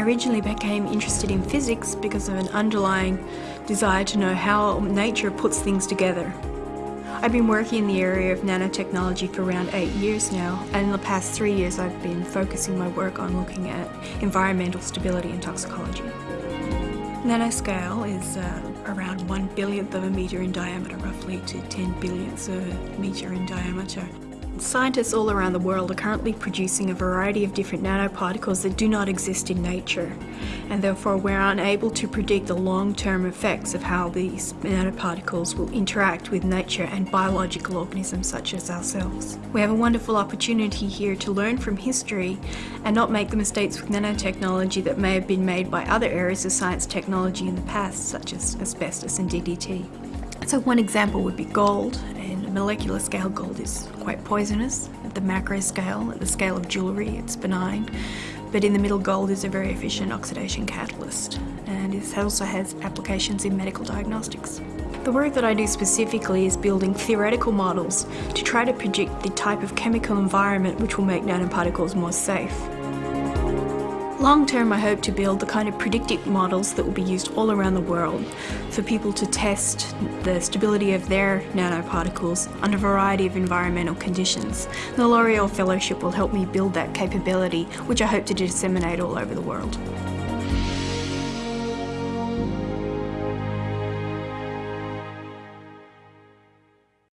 originally became interested in physics because of an underlying desire to know how nature puts things together. I've been working in the area of nanotechnology for around eight years now, and in the past three years I've been focusing my work on looking at environmental stability and toxicology. Nanoscale is uh, around one billionth of a metre in diameter, roughly to 10 billionths of a metre in diameter. Scientists all around the world are currently producing a variety of different nanoparticles that do not exist in nature and therefore we're unable to predict the long-term effects of how these nanoparticles will interact with nature and biological organisms such as ourselves. We have a wonderful opportunity here to learn from history and not make the mistakes with nanotechnology that may have been made by other areas of science technology in the past such as asbestos and DDT. So one example would be gold. Molecular scale, gold is quite poisonous. At the macro scale, at the scale of jewellery, it's benign. But in the middle, gold is a very efficient oxidation catalyst. And it also has applications in medical diagnostics. The work that I do specifically is building theoretical models to try to predict the type of chemical environment which will make nanoparticles more safe. Long term, I hope to build the kind of predictive models that will be used all around the world for people to test the stability of their nanoparticles under a variety of environmental conditions. The L'Oreal Fellowship will help me build that capability, which I hope to disseminate all over the world.